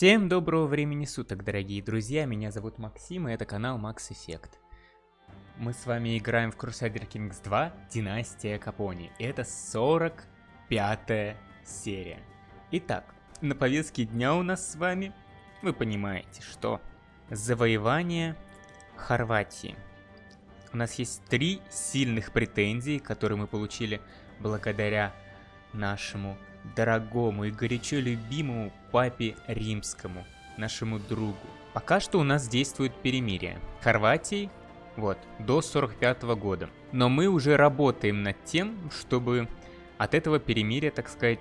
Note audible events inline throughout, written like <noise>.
Всем доброго времени суток, дорогие друзья, меня зовут Максим, и это канал Max Effect. Мы с вами играем в Crusader Kings 2 Династия Капони, это 45 серия. Итак, на повестке дня у нас с вами, вы понимаете, что завоевание Хорватии. У нас есть три сильных претензий, которые мы получили благодаря нашему дорогому и горячо любимому папе римскому, нашему другу. Пока что у нас действует перемирие. Хорватии, вот, до 45 -го года. Но мы уже работаем над тем, чтобы от этого перемирия, так сказать,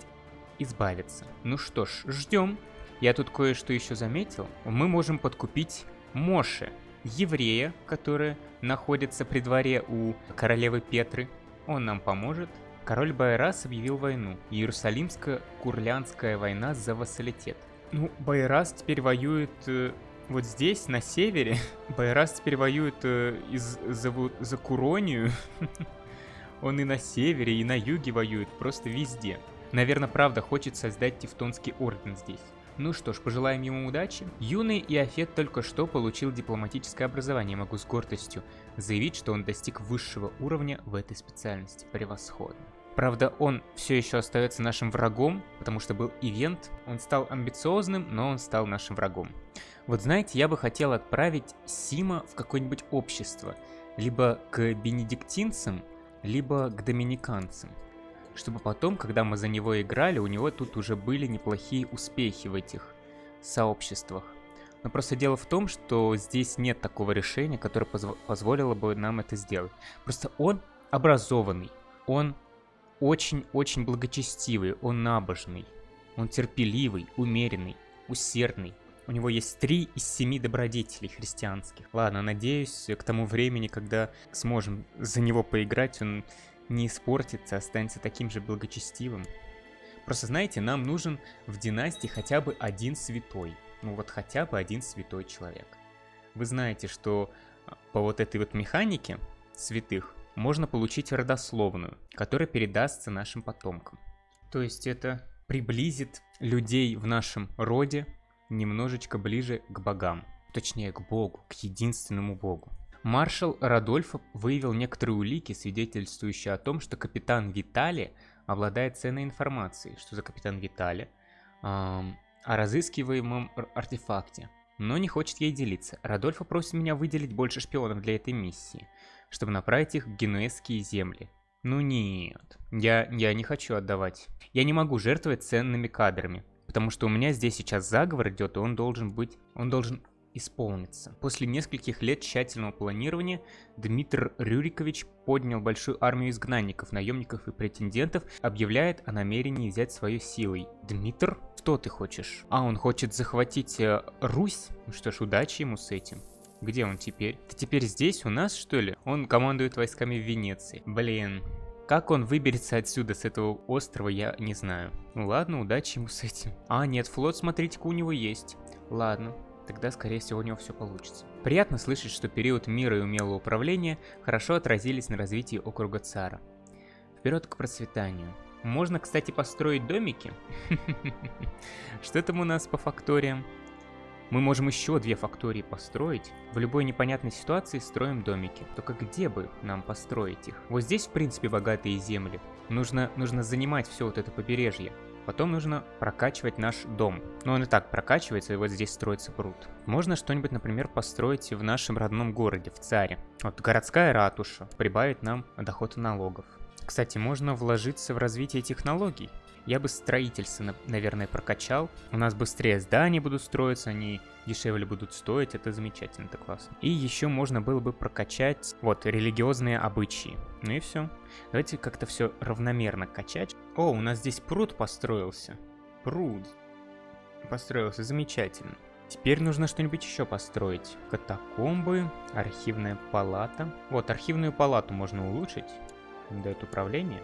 избавиться. Ну что ж, ждем. Я тут кое-что еще заметил. Мы можем подкупить Моше, еврея, который находится при дворе у королевы Петры. Он нам поможет. Король Байрас объявил войну. Иерусалимско-Курлянская война за вассалитет. Ну, Байрас теперь воюет э, вот здесь, на севере. <laughs> Байрас теперь воюет э, из, за, за Куронию. <laughs> Он и на севере, и на юге воюет, просто везде. Наверное, правда хочет создать Тевтонский орден здесь. Ну что ж, пожелаем ему удачи. Юный Иофет только что получил дипломатическое образование, могу с гордостью заявить, что он достиг высшего уровня в этой специальности. Превосходно. Правда, он все еще остается нашим врагом, потому что был ивент. Он стал амбициозным, но он стал нашим врагом. Вот знаете, я бы хотел отправить Сима в какое-нибудь общество. Либо к бенедиктинцам, либо к доминиканцам чтобы потом, когда мы за него играли, у него тут уже были неплохие успехи в этих сообществах. Но просто дело в том, что здесь нет такого решения, которое позв позволило бы нам это сделать. Просто он образованный, он очень-очень благочестивый, он набожный, он терпеливый, умеренный, усердный. У него есть три из семи добродетелей христианских. Ладно, надеюсь, к тому времени, когда сможем за него поиграть, он не испортится, останется таким же благочестивым. Просто знаете, нам нужен в династии хотя бы один святой. Ну вот хотя бы один святой человек. Вы знаете, что а, по вот этой вот механике святых можно получить родословную, которая передастся нашим потомкам. То есть это приблизит людей в нашем роде немножечко ближе к богам. Точнее, к богу, к единственному богу. Маршал Радольфов выявил некоторые улики, свидетельствующие о том, что капитан Витали обладает ценной информацией. Что за капитан Витали? Эм, о разыскиваемом артефакте. Но не хочет ей делиться. Радольфо просит меня выделить больше шпионов для этой миссии, чтобы направить их в генуэзские земли. Ну нет, я, я не хочу отдавать. Я не могу жертвовать ценными кадрами. Потому что у меня здесь сейчас заговор идет, и он должен быть... Он должен исполнится. После нескольких лет тщательного планирования Дмитрий Рюрикович поднял большую армию изгнанников, наемников и претендентов, объявляет о намерении взять свою силой. Дмитр, что ты хочешь? А, он хочет захватить э, Русь? Ну что ж, удачи ему с этим. Где он теперь? Ты теперь здесь, у нас, что ли? Он командует войсками в Венеции. Блин. Как он выберется отсюда, с этого острова, я не знаю. Ну ладно, удачи ему с этим. А, нет, флот, смотрите-ка, у него есть. Ладно, тогда, скорее всего, у него все получится. Приятно слышать, что период мира и умелого управления хорошо отразились на развитии округа Цара. Вперед к процветанию. Можно, кстати, построить домики. <laughs> Что там у нас по факториям? Мы можем еще две фактории построить. В любой непонятной ситуации строим домики. Только где бы нам построить их? Вот здесь, в принципе, богатые земли. Нужно, нужно занимать все вот это побережье. Потом нужно прокачивать наш дом. Ну, он и так прокачивается, и вот здесь строится пруд. Можно что-нибудь, например, построить в нашем родном городе, в Царе. Вот городская ратуша прибавит нам доход налогов. Кстати, можно вложиться в развитие технологий. Я бы строительство, наверное, прокачал. У нас быстрее здания будут строиться, они дешевле будут стоить, это замечательно, это классно. И еще можно было бы прокачать, вот, религиозные обычаи. Ну и все. Давайте как-то все равномерно качать. О, у нас здесь пруд построился. Пруд. Построился, замечательно. Теперь нужно что-нибудь еще построить. Катакомбы, архивная палата. Вот, архивную палату можно улучшить. Дает управление.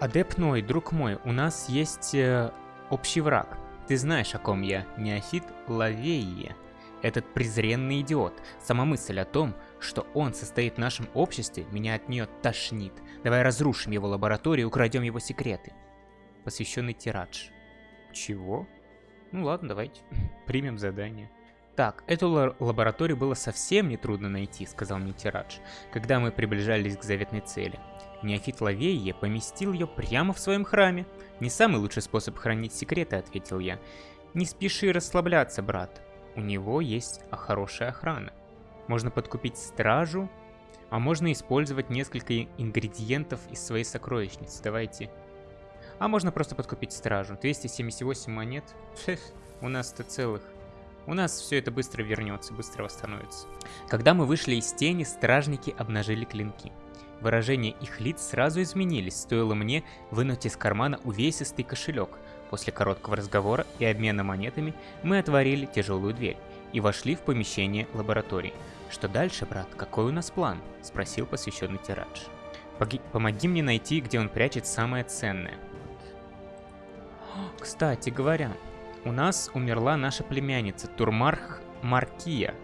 Адепной, друг мой, у нас есть э, общий враг. Ты знаешь, о ком я, неофит Лавейе. Этот презренный идиот. Сама мысль о том, что он состоит в нашем обществе, меня от нее тошнит. Давай разрушим его лабораторию и украдем его секреты. Посвященный Тирадж. Чего? Ну ладно, давайте. <laughs> Примем задание. Так, эту лабораторию было совсем нетрудно найти, сказал мне Тирадж, когда мы приближались к заветной цели. Неофит Лавейе поместил ее прямо в своем храме. Не самый лучший способ хранить секреты, ответил я. Не спеши расслабляться, брат. У него есть хорошая охрана. Можно подкупить стражу, а можно использовать несколько ингредиентов из своей сокровищницы. Давайте. А можно просто подкупить стражу. 278 монет. Фех, у нас-то целых у нас все это быстро вернется, быстро восстановится. Когда мы вышли из тени, стражники обнажили клинки. Выражения их лиц сразу изменились, стоило мне вынуть из кармана увесистый кошелек. После короткого разговора и обмена монетами мы отворили тяжелую дверь и вошли в помещение лаборатории. «Что дальше, брат? Какой у нас план?» – спросил посвященный Тирадж. «Помоги мне найти, где он прячет самое ценное». Кстати говоря, у нас умерла наша племянница Турмарх Маркия.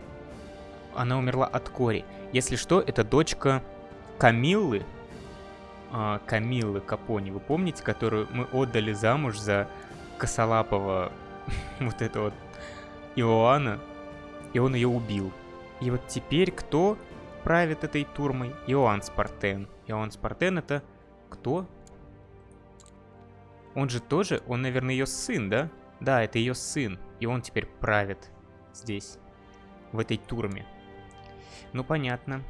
Она умерла от кори. Если что, это дочка Камиллы. А, Камиллы Капони, вы помните, которую мы отдали замуж за косолапого <laughs> вот этого Иоанна, и он ее убил. И вот теперь кто правит этой турмой? Иоанн Спартен. Иоанн Спартен это кто? Он же тоже, он, наверное, ее сын, да? Да, это ее сын, и он теперь правит здесь, в этой турме. Ну, понятно.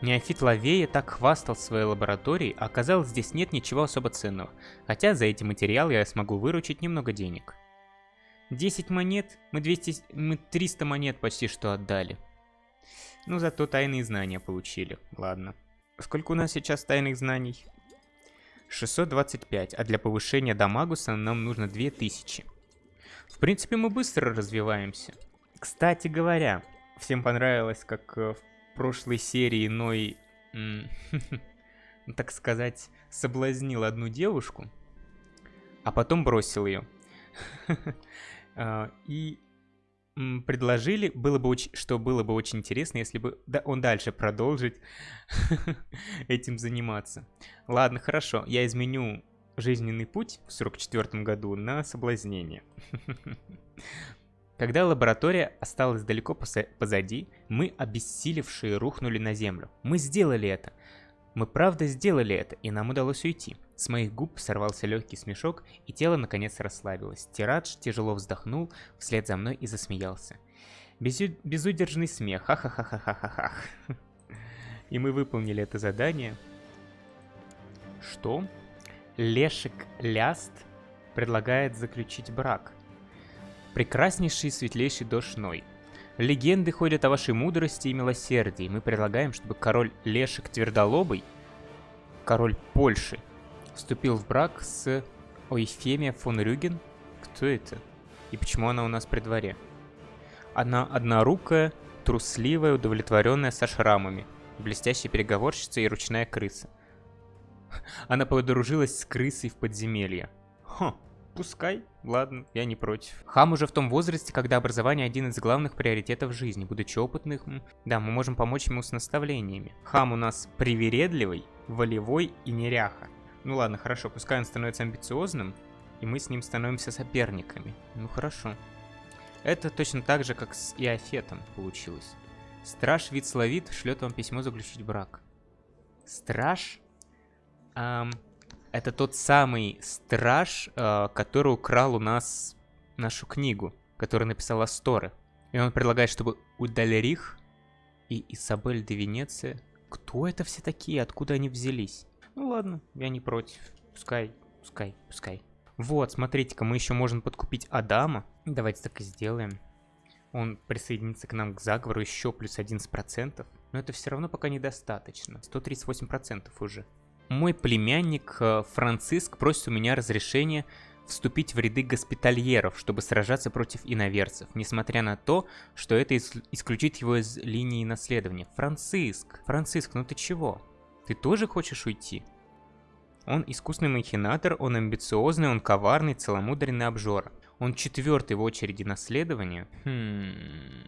Неофит Лавея так хвастал своей лабораторией, а оказалось здесь нет ничего особо ценного, хотя за эти материалы я смогу выручить немного денег. 10 монет, мы, 200, мы 300 монет почти что отдали. Ну, зато тайные знания получили, ладно. Сколько у нас сейчас тайных знаний? 625, а для повышения дамагуса нам нужно 2000. В принципе, мы быстро развиваемся. Кстати говоря, всем понравилось, как э, в прошлой серии Ной, <laughs> так сказать, соблазнил одну девушку, а потом бросил ее. <laughs> А, и предложили, было бы очень, что было бы очень интересно, если бы да, он дальше продолжить <laughs> этим заниматься. Ладно, хорошо, я изменю жизненный путь в 44 году на соблазнение. Когда лаборатория осталась далеко позади, мы, обессилевшие, рухнули на землю. Мы сделали это. Мы правда сделали это, и нам удалось уйти. С моих губ сорвался легкий смешок, и тело наконец расслабилось. Тирадж тяжело вздохнул вслед за мной и засмеялся. Безу безудержный смех, ха-ха-ха-ха-ха-ха. И мы выполнили это задание. Что? Лешик Ляст предлагает заключить брак. Прекраснейший светлейший дождь. Легенды ходят о вашей мудрости и милосердии. Мы предлагаем, чтобы король Лешик Твердолобый, король Польши, вступил в брак с Ойфемия фон Рюген. Кто это? И почему она у нас при дворе? Она однорукая, трусливая, удовлетворенная со шрамами, блестящая переговорщица и ручная крыса. Она подружилась с крысой в подземелье. Хм, пускай, ладно, я не против. Хам уже в том возрасте, когда образование один из главных приоритетов жизни. Будучи опытным, да, мы можем помочь ему с наставлениями. Хам у нас привередливый, волевой и неряха. Ну ладно, хорошо, пускай он становится амбициозным, и мы с ним становимся соперниками. Ну хорошо. Это точно так же, как с Иофетом получилось. Страж Вицлавит шлет вам письмо заключить брак. Страж Um, это тот самый страж, uh, который украл у нас нашу книгу, которую написала Сторы. И он предлагает, чтобы Удалерих и Isabel де Венеция... Кто это все такие? Откуда они взялись? Ну ладно, я не против. Пускай, пускай, пускай. Вот, смотрите-ка, мы еще можем подкупить Адама. Давайте так и сделаем. Он присоединится к нам к заговору еще плюс 11%. Но это все равно пока недостаточно. 138% уже. Мой племянник э, Франциск просит у меня разрешения вступить в ряды госпитальеров, чтобы сражаться против иноверцев, несмотря на то, что это исключит его из линии наследования. Франциск, Франциск, ну ты чего? Ты тоже хочешь уйти? Он искусный махинатор, он амбициозный, он коварный, целомудренный обжора. Он четвертый в очереди наследования. Хм...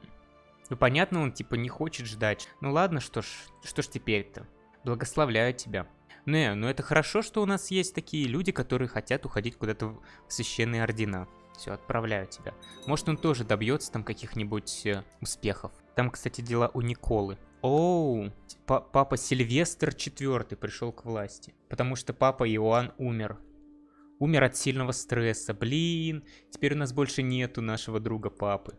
Ну понятно, он типа не хочет ждать. Ну ладно, что ж, что ж теперь-то? Благословляю тебя. Не, ну это хорошо, что у нас есть такие люди, которые хотят уходить куда-то в священные ордена. Все, отправляю тебя. Может, он тоже добьется там каких-нибудь э, успехов. Там, кстати, дела у Николы. Оу, папа Сильвестр IV пришел к власти. Потому что папа Иоанн умер. Умер от сильного стресса. Блин, теперь у нас больше нету нашего друга папы.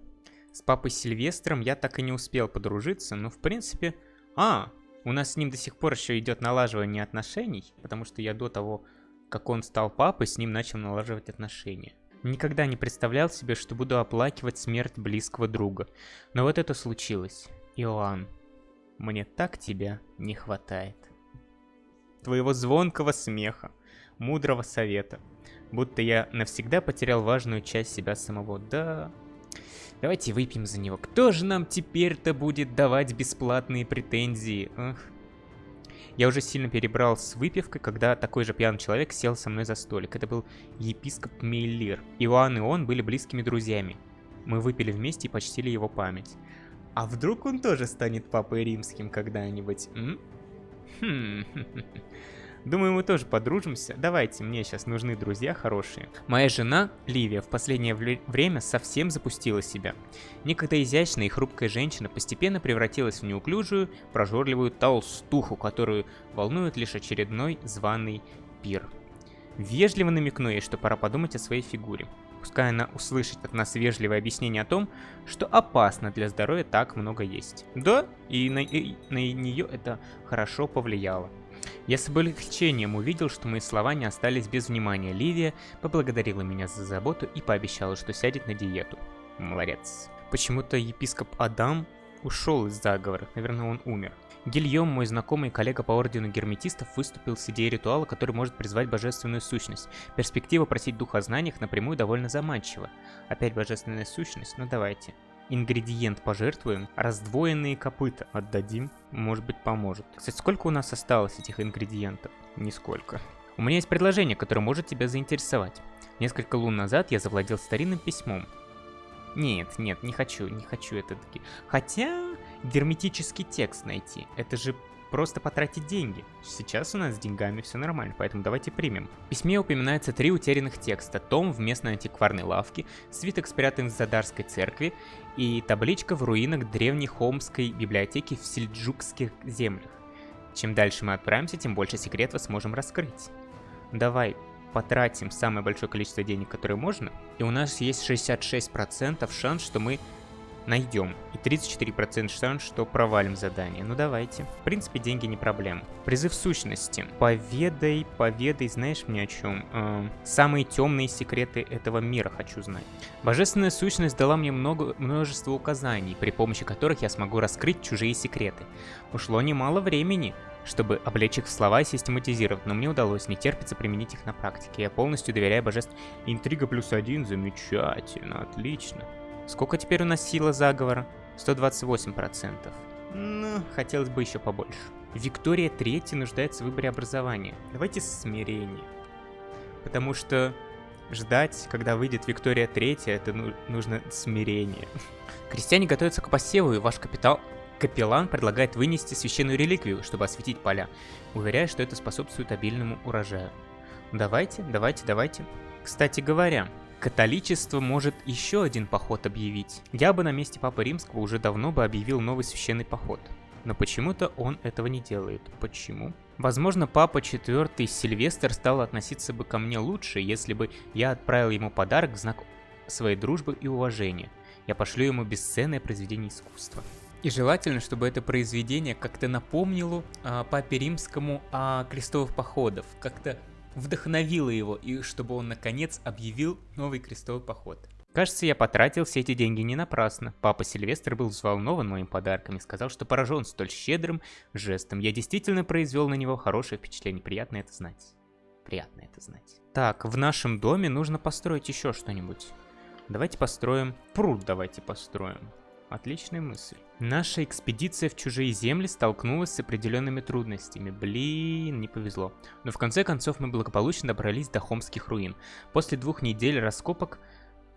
С папой Сильвестром я так и не успел подружиться, но в принципе... А, у нас с ним до сих пор еще идет налаживание отношений, потому что я до того, как он стал папой, с ним начал налаживать отношения. Никогда не представлял себе, что буду оплакивать смерть близкого друга. Но вот это случилось. Иоанн, мне так тебя не хватает. Твоего звонкого смеха, мудрого совета. Будто я навсегда потерял важную часть себя самого. Да, Давайте выпьем за него. Кто же нам теперь-то будет давать бесплатные претензии? Ах. Я уже сильно перебрал с выпивкой, когда такой же пьяный человек сел со мной за столик. Это был епископ Мейлир. Иоанн и он были близкими друзьями. Мы выпили вместе и почтили его память. А вдруг он тоже станет папой римским когда-нибудь? Хм. <laughs> Думаю, мы тоже подружимся. Давайте, мне сейчас нужны друзья хорошие. Моя жена, Ливия, в последнее время совсем запустила себя. Некогда изящная и хрупкая женщина постепенно превратилась в неуклюжую, прожорливую толстуху, которую волнует лишь очередной званый пир. Вежливо намекну ей, что пора подумать о своей фигуре. Пускай она услышит от нас вежливое объяснение о том, что опасно для здоровья так много есть. Да, и на, и на нее это хорошо повлияло. Я с облегчением увидел, что мои слова не остались без внимания. Ливия поблагодарила меня за заботу и пообещала, что сядет на диету. Молодец. Почему-то епископ Адам ушел из заговора, наверное, он умер. Гильем, мой знакомый и коллега по ордену герметистов, выступил с идеей ритуала, который может призвать божественную сущность. Перспектива просить духа о знаниях напрямую довольно заманчива. Опять божественная сущность? Ну давайте ингредиент пожертвуем, раздвоенные копыта отдадим, может быть поможет. Кстати, сколько у нас осталось этих ингредиентов? Нисколько. У меня есть предложение, которое может тебя заинтересовать. Несколько лун назад я завладел старинным письмом. Нет, нет, не хочу, не хочу это таки. Хотя, герметический текст найти. Это же просто потратить деньги. Сейчас у нас с деньгами все нормально, поэтому давайте примем. В письме упоминается три утерянных текста. Том в местной антикварной лавке, свиток спрятан в Задарской церкви и табличка в руинах древней Холмской библиотеки в Сельджукских землях. Чем дальше мы отправимся, тем больше секретов сможем раскрыть. Давай потратим самое большое количество денег, которое можно, и у нас есть 66% шанс, что мы найдем. И 34% шанс, что провалим задание. Ну давайте. В принципе, деньги не проблема. Призыв сущности. Поведай, поведай, знаешь мне о чем? Э, самые темные секреты этого мира хочу знать. Божественная сущность дала мне много, множество указаний, при помощи которых я смогу раскрыть чужие секреты. Ушло немало времени, чтобы облечь их в слова и систематизировать, но мне удалось, не терпится применить их на практике. Я полностью доверяю божеству. Интрига плюс один, замечательно, отлично. Сколько теперь у нас сила заговора? 128%. Ну, хотелось бы еще побольше. Виктория Третья нуждается в выборе образования. Давайте смирение. Потому что ждать, когда выйдет Виктория Третья, это ну, нужно смирение. Крестьяне готовятся к посеву, и ваш капитал... Капеллан предлагает вынести священную реликвию, чтобы осветить поля, уверяя, что это способствует обильному урожаю. Давайте, давайте, давайте. Кстати говоря, Католичество может еще один поход объявить. Я бы на месте Папы Римского уже давно бы объявил новый священный поход. Но почему-то он этого не делает. Почему? Возможно, Папа IV Сильвестр стал относиться бы ко мне лучше, если бы я отправил ему подарок в знак своей дружбы и уважения. Я пошлю ему бесценное произведение искусства. И желательно, чтобы это произведение как-то напомнило а, Папе Римскому о крестовых походах, как-то вдохновило его, и чтобы он наконец объявил новый крестовый поход. Кажется, я потратил все эти деньги не напрасно. Папа Сильвестр был взволнован моим подарком и сказал, что поражен столь щедрым жестом. Я действительно произвел на него хорошее впечатление. Приятно это знать. Приятно это знать. Так, в нашем доме нужно построить еще что-нибудь. Давайте построим... Пруд давайте построим. Отличная мысль. Наша экспедиция в чужие земли столкнулась с определенными трудностями. Блин, не повезло. Но в конце концов мы благополучно добрались до Хомских руин. После двух недель раскопок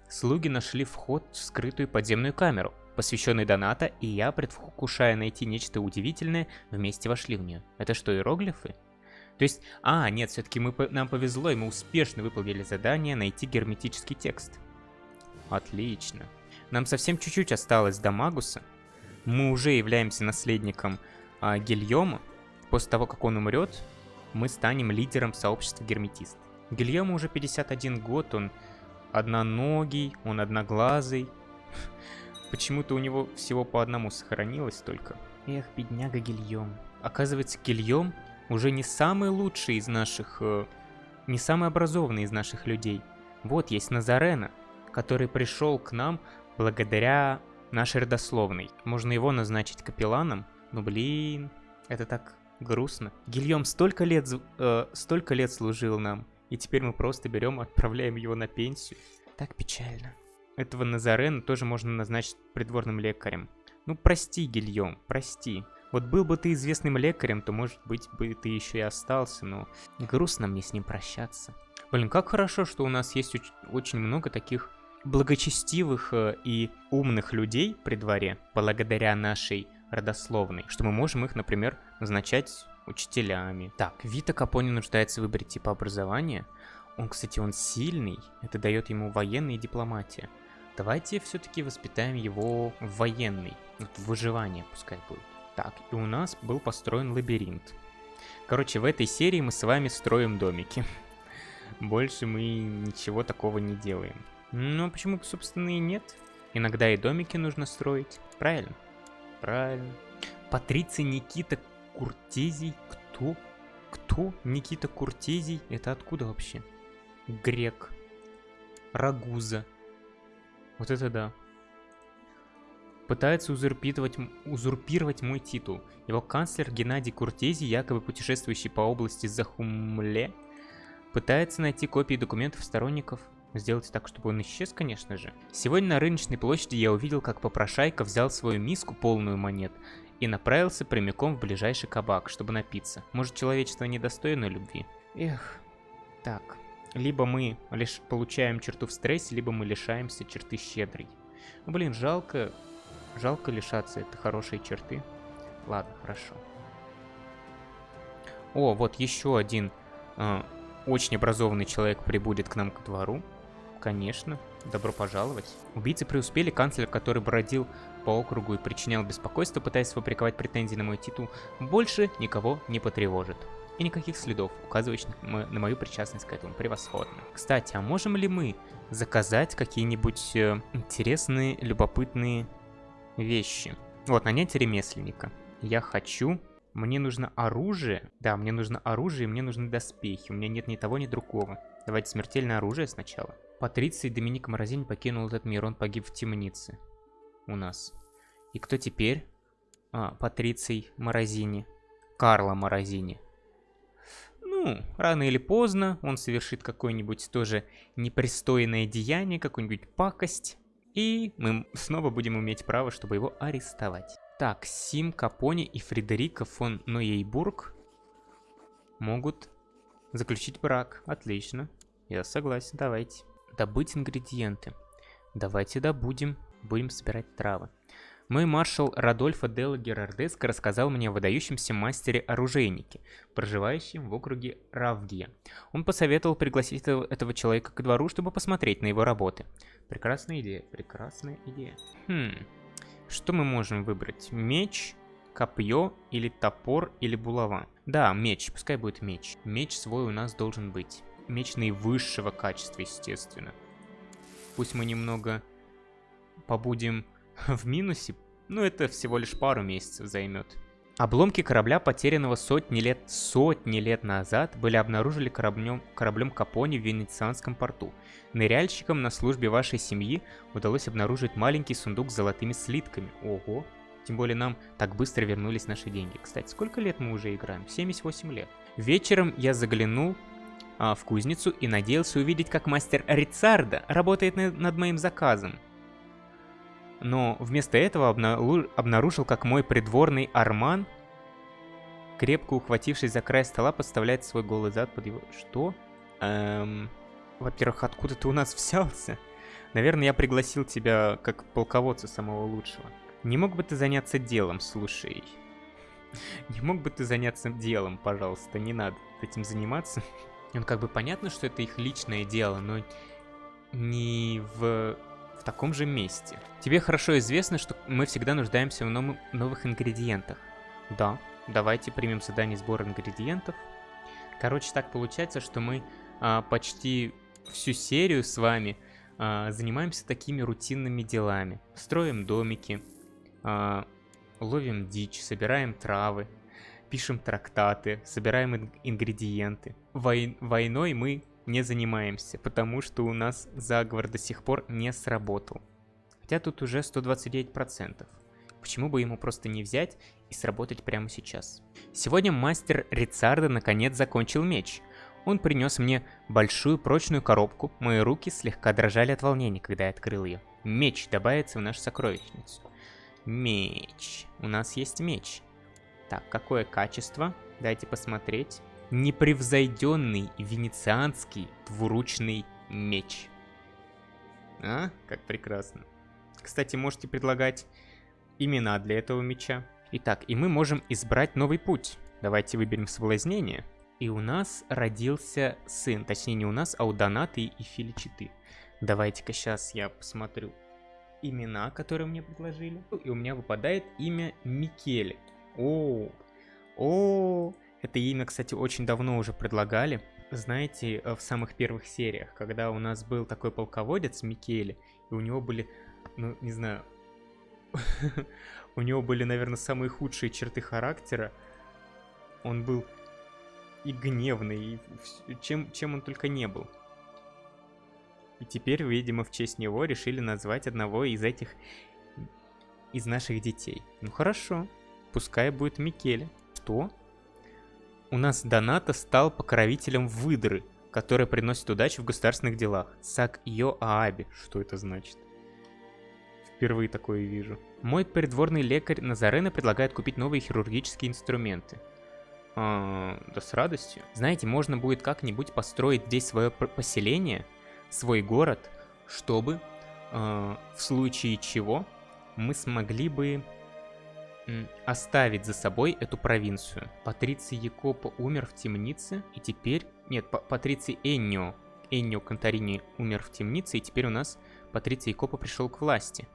слуги нашли вход в скрытую подземную камеру, посвященный Доната, и я, предвкушая найти нечто удивительное, вместе вошли в нее. Это что, иероглифы? То есть, а, нет, все-таки мы, нам повезло, и мы успешно выполнили задание найти герметический текст. Отлично. Нам совсем чуть-чуть осталось до Магуса. Мы уже являемся наследником а, Гильома. После того, как он умрет, мы станем лидером сообщества герметист. Гильому уже 51 год, он одноногий, он одноглазый. <laughs> Почему-то у него всего по одному сохранилось только. Эх, бедняга Гильем. Оказывается, Гильем уже не самый лучший из наших... Э, не самый образованный из наших людей. Вот есть Назарена, который пришел к нам благодаря нашей родословной. Можно его назначить капелланом, но блин, это так грустно. Гильем столько лет, э, столько лет служил нам, и теперь мы просто берем, отправляем его на пенсию. Так печально. Этого Назарена тоже можно назначить придворным лекарем. Ну прости, Гильем, прости. Вот был бы ты известным лекарем, то, может быть, бы ты еще и остался, но грустно мне с ним прощаться. Блин, как хорошо, что у нас есть очень много таких благочестивых э, и умных людей при дворе, благодаря нашей родословной, что мы можем их, например, назначать учителями. Так, Вита Капони нуждается в выборе типа образования. Он, кстати, он сильный, это дает ему военная дипломатия. Давайте все-таки воспитаем его в военный, вот выживание пускай будет. Так, и у нас был построен лабиринт. Короче, в этой серии мы с вами строим домики. <laughs> Больше мы ничего такого не делаем. Ну, почему, собственно, и нет? Иногда и домики нужно строить. Правильно? Правильно. Патриций Никита Куртезий. Кто? Кто? Никита Куртезий? Это откуда вообще? Грек. Рагуза. Вот это да. Пытается узурпировать, узурпировать мой титул. Его канцлер Геннадий Куртезий, якобы путешествующий по области Захумле, пытается найти копии документов сторонников Сделать так, чтобы он исчез, конечно же. Сегодня на рыночной площади я увидел, как попрошайка взял свою миску, полную монет, и направился прямиком в ближайший кабак, чтобы напиться. Может, человечество недостойно любви? Эх, так. Либо мы лишь получаем черту в стрессе, либо мы лишаемся черты щедрой. Ну, блин, жалко, жалко лишаться этой хорошей черты. Ладно, хорошо. О, вот еще один э, очень образованный человек прибудет к нам к двору. Конечно, добро пожаловать. Убийцы преуспели, канцлер, который бродил по округу и причинял беспокойство, пытаясь сфабриковать претензии на мой титул, больше никого не потревожит. И никаких следов, указывающих на мою причастность к этому. Превосходно. Кстати, а можем ли мы заказать какие-нибудь э, интересные, любопытные вещи? Вот, нанять ремесленника. Я хочу... Мне нужно оружие. Да, мне нужно оружие, мне нужны доспехи. У меня нет ни того, ни другого. Давайте смертельное оружие сначала. Патриций Доминик Морозини покинул этот мир, он погиб в темнице. У нас. И кто теперь? А, Патриций Морозини. Карло Морозини. Ну, рано или поздно он совершит какое-нибудь тоже непристойное деяние, какую-нибудь пакость. И мы снова будем иметь право, чтобы его арестовать. Так, Сим Капони и Фредерика фон Ноейбург могут заключить брак. Отлично. Я согласен, давайте. Добыть ингредиенты. Давайте добудем. Будем собирать травы. Мой маршал Радольфо Делла Герардеско рассказал мне о выдающемся мастере-оружейнике, проживающем в округе Равгия. Он посоветовал пригласить этого, этого человека к двору, чтобы посмотреть на его работы. Прекрасная идея, прекрасная идея. Хм, что мы можем выбрать? Меч, копье или топор или булава? Да, меч, пускай будет меч. Меч свой у нас должен быть. Меч наивысшего качества, естественно. Пусть мы немного побудем <laughs> в минусе, но это всего лишь пару месяцев займет. Обломки корабля, потерянного сотни лет, сотни лет назад, были обнаружены кораблем, кораблем Капони в Венецианском порту. Ныряльщикам на службе вашей семьи удалось обнаружить маленький сундук с золотыми слитками. Ого! Тем более нам так быстро вернулись наши деньги. Кстати, сколько лет мы уже играем? 78 лет. Вечером я заглянул а, в кузницу и надеялся увидеть, как мастер Рицарда работает над моим заказом. Но вместо этого обнаружил, как мой придворный Арман, крепко ухватившись за край стола, подставляет свой голый зад под его... Что? Эм... Во-первых, откуда ты у нас взялся? Наверное, я пригласил тебя как полководца самого лучшего. Не мог бы ты заняться делом, слушай? Не мог бы ты заняться делом, пожалуйста, не надо этим заниматься. Ну, как бы понятно, что это их личное дело, но не в, в в таком же месте. Тебе хорошо известно, что мы всегда нуждаемся в нов новых ингредиентах. Да, давайте примем задание сбора ингредиентов. Короче, так получается, что мы а, почти всю серию с вами а, занимаемся такими рутинными делами. Строим домики, а, ловим дичь, собираем травы, пишем трактаты, собираем ингредиенты. Вой войной мы не занимаемся, потому что у нас заговор до сих пор не сработал. Хотя тут уже 129%. Почему бы ему просто не взять и сработать прямо сейчас? Сегодня мастер Рицарда наконец закончил меч. Он принес мне большую прочную коробку, мои руки слегка дрожали от волнения, когда я открыл ее. Меч добавится в нашу сокровищницу. Меч. У нас есть меч. Так, какое качество? Дайте посмотреть непревзойденный венецианский двуручный меч. А, как прекрасно. Кстати, можете предлагать имена для этого меча. Итак, и мы можем избрать новый путь. Давайте выберем соблазнение. И у нас родился сын. Точнее, не у нас, а у Донаты и Филичиты. Давайте-ка сейчас я посмотрю имена, которые мне предложили. И у меня выпадает имя Микеле. О, о, это имя, кстати, очень давно уже предлагали. Знаете, э, в самых первых сериях, когда у нас был такой полководец Микеле, и у него были, ну, не знаю, <laughs> у него были, наверное, самые худшие черты характера. Он был и гневный, и чем, чем он только не был. И теперь, видимо, в честь него решили назвать одного из этих, из наших детей. Ну хорошо, пускай будет Микеле. Что? У нас Доната стал покровителем выдры, которая приносит удачу в государственных делах. Сак Йо Ааби. Что это значит? Впервые такое вижу. Мой придворный лекарь Назарена предлагает купить новые хирургические инструменты. А, да с радостью. Знаете, можно будет как-нибудь построить здесь свое поселение, свой город, чтобы а, в случае чего мы смогли бы оставить за собой эту провинцию. Патриций Якопо умер в темнице, и теперь... Нет, Патриций Эннио. Эннио Конторини умер в темнице, и теперь у нас Патриций Якопо пришел к власти.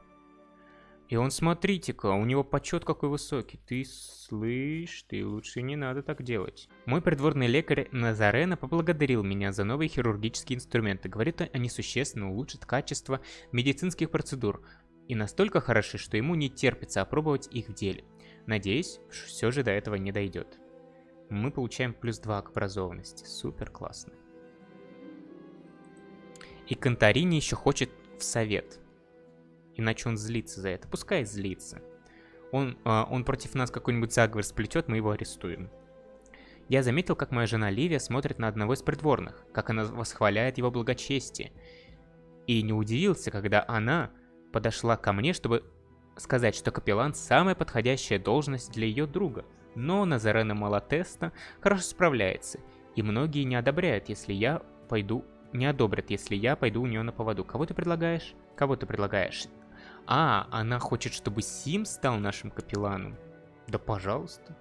И он, смотрите-ка, у него почет какой высокий. Ты слышь, ты лучше не надо так делать. Мой придворный лекарь Назарена поблагодарил меня за новые хирургические инструменты. Говорит, они существенно улучшат качество медицинских процедур, и настолько хороши, что ему не терпится опробовать их в деле. Надеюсь, все же до этого не дойдет. Мы получаем плюс 2 к образованности. Супер классно. И Конторини еще хочет в совет. Иначе он злится за это. Пускай злится. Он, э, он против нас какой-нибудь заговор сплетет, мы его арестуем. Я заметил, как моя жена Ливия смотрит на одного из придворных, как она восхваляет его благочестие. И не удивился, когда она подошла ко мне, чтобы сказать, что капеллан – самая подходящая должность для ее друга. Но Назарена Малатеста хорошо справляется, и многие не одобряют, если я пойду... Не одобрят, если я пойду у нее на поводу. Кого ты предлагаешь? Кого ты предлагаешь? А, она хочет, чтобы Сим стал нашим капелланом? Да пожалуйста.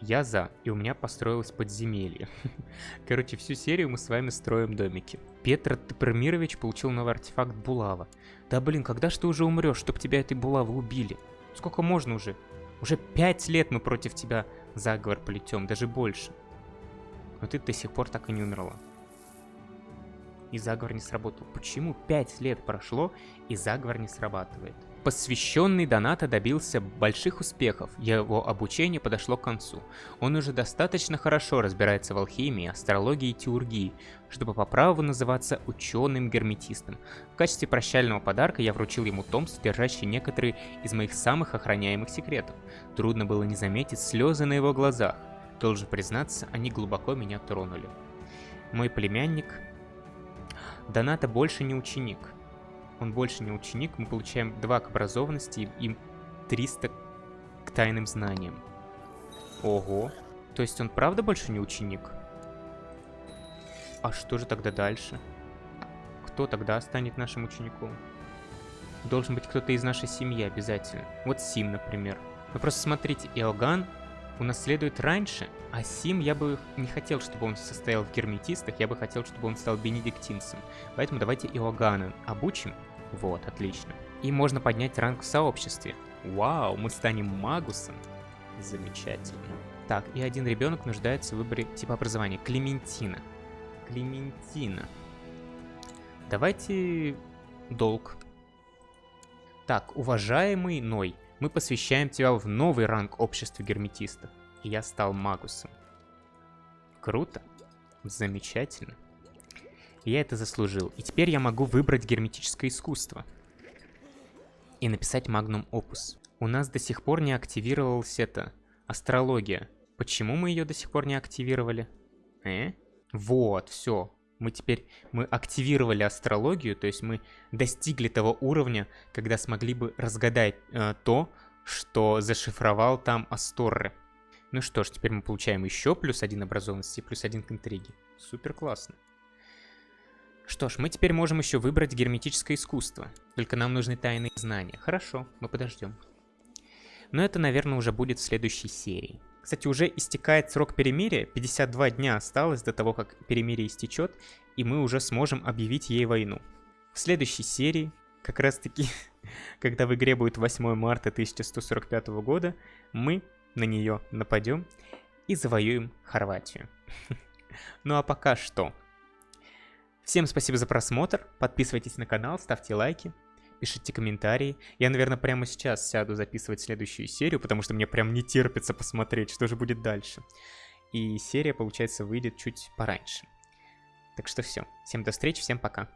Я за, и у меня построилось подземелье. <laughs> Короче, всю серию мы с вами строим домики. Петр Тепромирович получил новый артефакт Булава. Да блин, когда ж ты уже умрешь, чтоб тебя этой Булавы убили? Сколько можно уже? Уже пять лет мы против тебя заговор плетем, даже больше. Но ты до сих пор так и не умерла. И заговор не сработал. Почему пять лет прошло, и заговор не срабатывает? Посвященный Доната добился больших успехов, его обучение подошло к концу. Он уже достаточно хорошо разбирается в алхимии, астрологии и теургии, чтобы по праву называться ученым-герметистом. В качестве прощального подарка я вручил ему том, содержащий некоторые из моих самых охраняемых секретов. Трудно было не заметить слезы на его глазах. Должен признаться, они глубоко меня тронули. Мой племянник... Доната больше не ученик он больше не ученик, мы получаем 2 к образованности и 300 к тайным знаниям. Ого. То есть он правда больше не ученик? А что же тогда дальше? Кто тогда станет нашим учеником? Должен быть кто-то из нашей семьи обязательно. Вот Сим, например. Вы просто смотрите, Иоганн унаследует раньше, а Сим я бы не хотел, чтобы он состоял в герметистах, я бы хотел, чтобы он стал бенедиктинцем. Поэтому давайте Иоганна обучим, Вот, отлично. И можно поднять ранг в сообществе. Вау, мы станем магусом. Замечательно. Так, и один ребенок нуждается в выборе типа образования. Клементина. Клементина. Давайте долг. Так, уважаемый Ной, мы посвящаем тебя в новый ранг общества герметистов. И я стал магусом. Круто. Замечательно. Я это заслужил. И теперь я могу выбрать герметическое искусство. И написать магнум опус. У нас до сих пор не активировалась эта астрология. Почему мы ее до сих пор не активировали? Э? Вот, все. Мы теперь, мы активировали астрологию, то есть мы достигли того уровня, когда смогли бы разгадать э, то, что зашифровал там Асторре. Ну что ж, теперь мы получаем еще плюс один образованности, плюс один к интриге. Супер классно. Что ж, мы теперь можем еще выбрать герметическое искусство. Только нам нужны тайные знания. Хорошо, мы подождем. Но это, наверное, уже будет в следующей серии. Кстати, уже истекает срок перемирия, 52 дня осталось до того, как перемирие истечет, и мы уже сможем объявить ей войну. В следующей серии, как раз таки, <laughs> когда в игре будет 8 марта 1145 года, мы на нее нападем и завоюем Хорватию. <laughs> Ну а пока что. Всем спасибо за просмотр, подписывайтесь на канал, ставьте лайки, пишите комментарии. Я, наверное, прямо сейчас сяду записывать следующую серию, потому что мне прям не терпится посмотреть, что же будет дальше. И серия, получается, выйдет чуть пораньше. Так что все. Всем до встречи, всем пока.